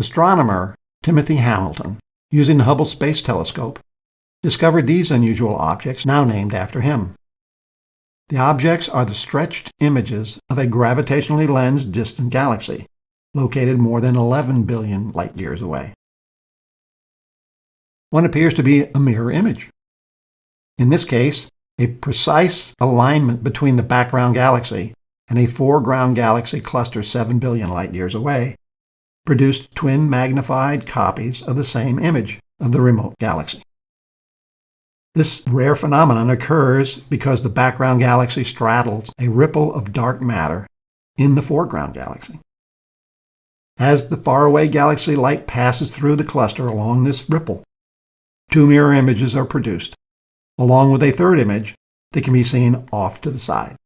Astronomer Timothy Hamilton, using the Hubble Space Telescope, discovered these unusual objects now named after him. The objects are the stretched images of a gravitationally lensed distant galaxy, located more than 11 billion light years away. One appears to be a mirror image. In this case, a precise alignment between the background galaxy and a foreground galaxy cluster 7 billion light years away produced twin magnified copies of the same image of the remote galaxy. This rare phenomenon occurs because the background galaxy straddles a ripple of dark matter in the foreground galaxy. As the faraway galaxy light passes through the cluster along this ripple, two mirror images are produced, along with a third image that can be seen off to the side.